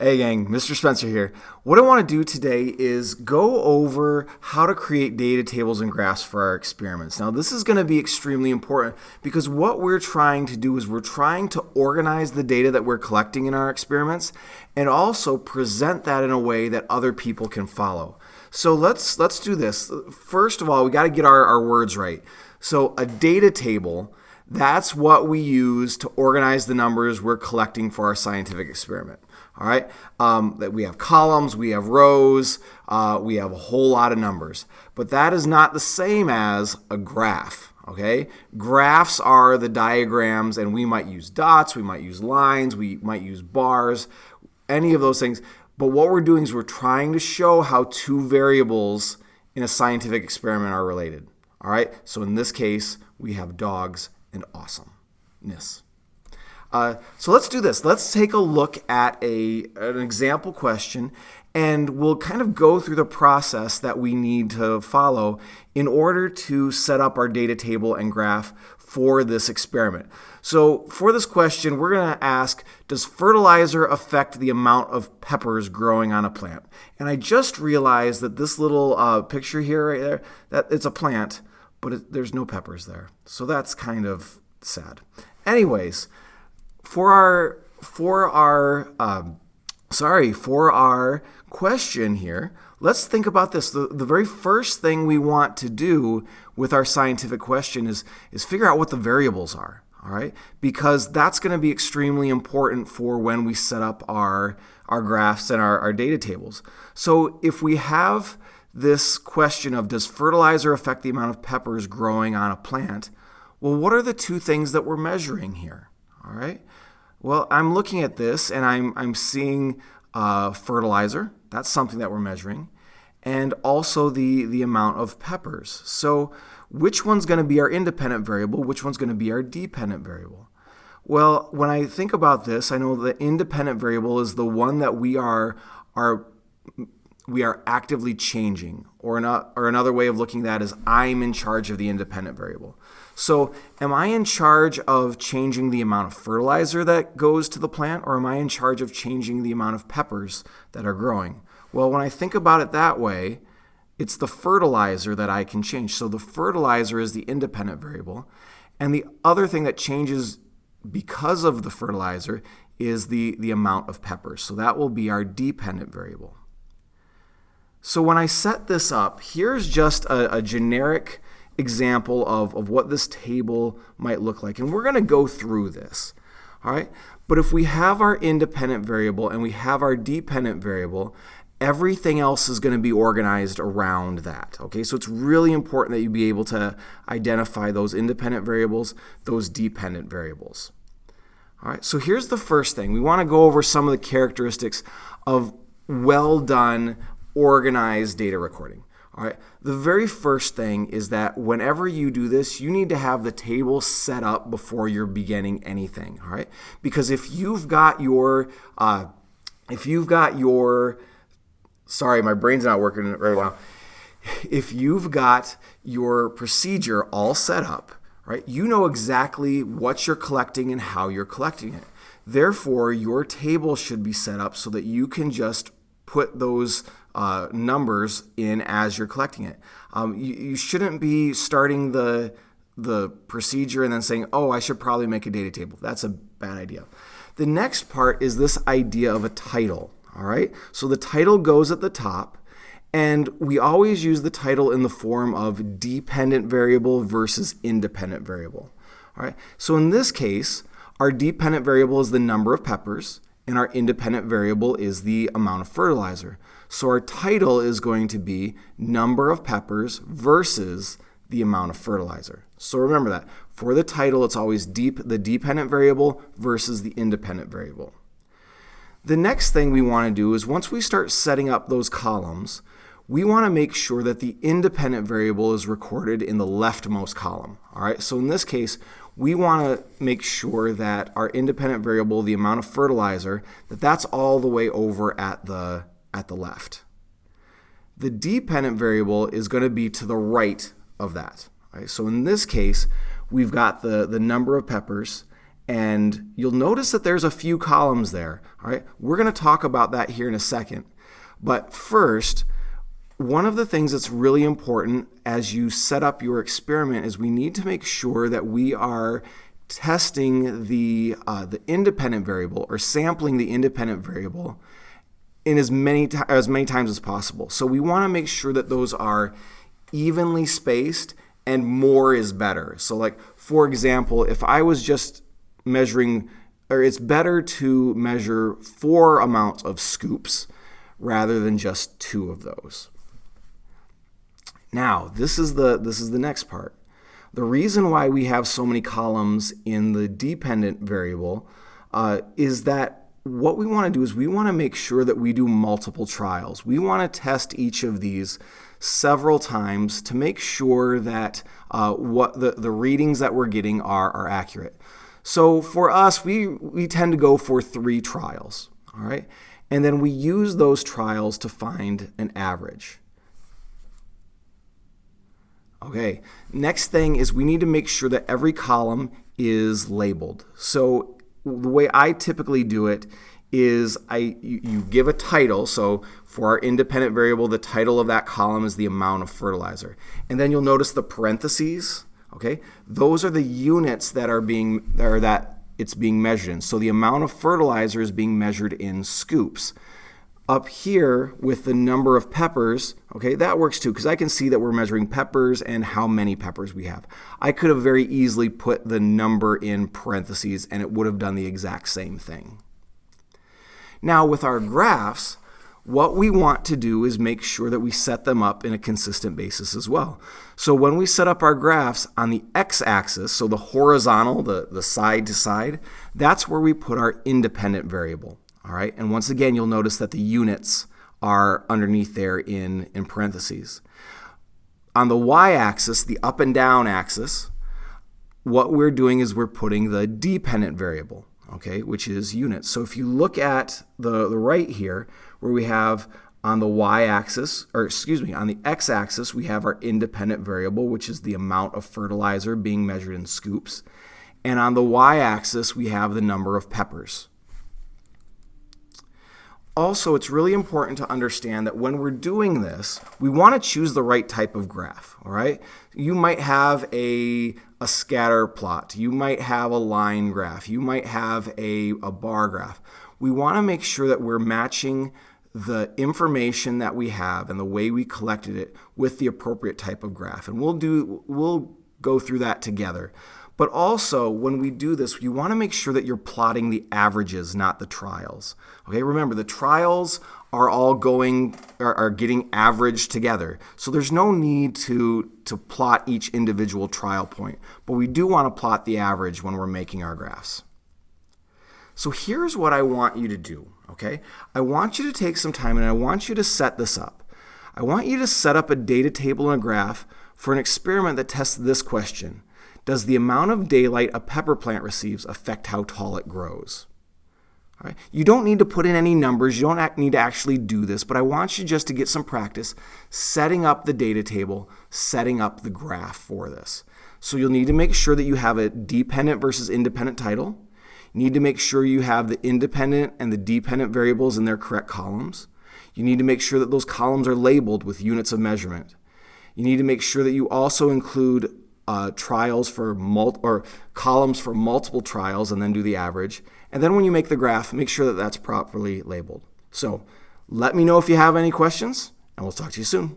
Hey gang, Mr. Spencer here. What I want to do today is go over how to create data tables and graphs for our experiments. Now this is going to be extremely important because what we're trying to do is we're trying to organize the data that we're collecting in our experiments and also present that in a way that other people can follow. So let's let's do this. First of all, we got to get our, our words right. So a data table, that's what we use to organize the numbers we're collecting for our scientific experiment. All right, um, that we have columns, we have rows, uh, we have a whole lot of numbers. But that is not the same as a graph. Okay, graphs are the diagrams, and we might use dots, we might use lines, we might use bars, any of those things. But what we're doing is we're trying to show how two variables in a scientific experiment are related. All right, so in this case, we have dogs and awesomeness. Uh, so let's do this. Let's take a look at a, an example question and we'll kind of go through the process that we need to follow in order to set up our data table and graph for this experiment. So for this question, we're going to ask, does fertilizer affect the amount of peppers growing on a plant? And I just realized that this little uh, picture here, right there, that it's a plant, but it, there's no peppers there. So that's kind of sad. Anyways, for our for our um, sorry for our question here let's think about this. The, the very first thing we want to do with our scientific question is is figure out what the variables are all right? Because that's going to be extremely important for when we set up our our graphs and our, our data tables. So if we have this question of does fertilizer affect the amount of peppers growing on a plant? Well what are the two things that we're measuring here all right well, I'm looking at this and I'm, I'm seeing uh, fertilizer. That's something that we're measuring. And also the, the amount of peppers. So which one's going to be our independent variable? Which one's going to be our dependent variable? Well, when I think about this, I know the independent variable is the one that we are, are we are actively changing. Or, not, or another way of looking at that is I'm in charge of the independent variable. So am I in charge of changing the amount of fertilizer that goes to the plant or am I in charge of changing the amount of peppers that are growing? Well, when I think about it that way, it's the fertilizer that I can change. So the fertilizer is the independent variable. And the other thing that changes because of the fertilizer is the, the amount of peppers. So that will be our dependent variable. So when I set this up, here's just a, a generic example of, of what this table might look like. And we're going to go through this. All right. But if we have our independent variable and we have our dependent variable, everything else is going to be organized around that. Okay, so it's really important that you be able to identify those independent variables, those dependent variables. All right, so here's the first thing. We want to go over some of the characteristics of well done organized data recording. All right. The very first thing is that whenever you do this, you need to have the table set up before you're beginning anything. All right. Because if you've got your, uh, if you've got your, sorry, my brain's not working right well. If you've got your procedure all set up, right, you know exactly what you're collecting and how you're collecting it. Therefore, your table should be set up so that you can just put those uh, numbers in as you're collecting it. Um, you, you shouldn't be starting the the procedure and then saying, oh, I should probably make a data table. That's a bad idea. The next part is this idea of a title. All right. So the title goes at the top. And we always use the title in the form of dependent variable versus independent variable. All right. So in this case, our dependent variable is the number of peppers, and our independent variable is the amount of fertilizer. So our title is going to be number of peppers versus the amount of fertilizer. So remember that. For the title, it's always deep, the dependent variable versus the independent variable. The next thing we want to do is once we start setting up those columns, we want to make sure that the independent variable is recorded in the leftmost column. All right, so in this case, we want to make sure that our independent variable, the amount of fertilizer, that that's all the way over at the, at the left. The dependent variable is going to be to the right of that. Right? So in this case, we've got the, the number of peppers, And you'll notice that there's a few columns there. All right, we're going to talk about that here in a second. But first, one of the things that's really important as you set up your experiment is we need to make sure that we are testing the, uh, the independent variable or sampling the independent variable in as many, as many times as possible. So we want to make sure that those are evenly spaced and more is better. So like, for example, if I was just measuring, or it's better to measure four amounts of scoops rather than just two of those. Now, this is the, this is the next part. The reason why we have so many columns in the dependent variable uh, is that what we want to do is we want to make sure that we do multiple trials. We want to test each of these several times to make sure that uh, what the, the readings that we're getting are, are accurate. So for us, we, we tend to go for three trials, all right? And then we use those trials to find an average. Okay, next thing is we need to make sure that every column is labeled. So the way I typically do it is I you, you, give a title. So for our independent variable, the title of that column is the amount of fertilizer. And then you'll notice the parentheses, okay? Those are the units that are being that it's being measured in. So the amount of fertilizer is being measured in scoops up here with the number of peppers, okay, that works too because I can see that we're measuring peppers and how many peppers we have. I could have very easily put the number in parentheses and it would have done the exact same thing. Now with our graphs, what we want to do is make sure that we set them up in a consistent basis as well. So when we set up our graphs on the x-axis, so the horizontal, the, the side to side, that's where we put our independent variable. All right, and once again, you'll notice that the units are underneath there in, in parentheses. On the y-axis, the up and down axis, what we're doing is we're putting the dependent variable, okay, which is units. So if you look at the, the right here, where we have on the y-axis, or excuse me, on the x-axis, we have our independent variable, which is the amount of fertilizer being measured in scoops. And on the y-axis, we have the number of peppers. Also, it's really important to understand that when we're doing this, we want to choose the right type of graph, all right? You might have a, a scatter plot. You might have a line graph. You might have a, a bar graph. We want to make sure that we're matching the information that we have and the way we collected it with the appropriate type of graph. And we'll do we'll go through that together. But also, when we do this, you want to make sure that you're plotting the averages, not the trials. Okay, remember, the trials are all going, are, are getting averaged together. So there's no need to, to plot each individual trial point. But we do want to plot the average when we're making our graphs. So here's what I want you to do, okay? I want you to take some time and I want you to set this up. I want you to set up a data table and a graph for an experiment that tests this question. Does the amount of daylight a pepper plant receives affect how tall it grows? Right. You don't need to put in any numbers. You don't need to actually do this, but I want you just to get some practice setting up the data table, setting up the graph for this. So you'll need to make sure that you have a dependent versus independent title. You need to make sure you have the independent and the dependent variables in their correct columns. You need to make sure that those columns are labeled with units of measurement. You need to make sure that you also include uh, trials for mul- or columns for multiple trials and then do the average. And then when you make the graph, make sure that that's properly labeled. So let me know if you have any questions, and we'll talk to you soon.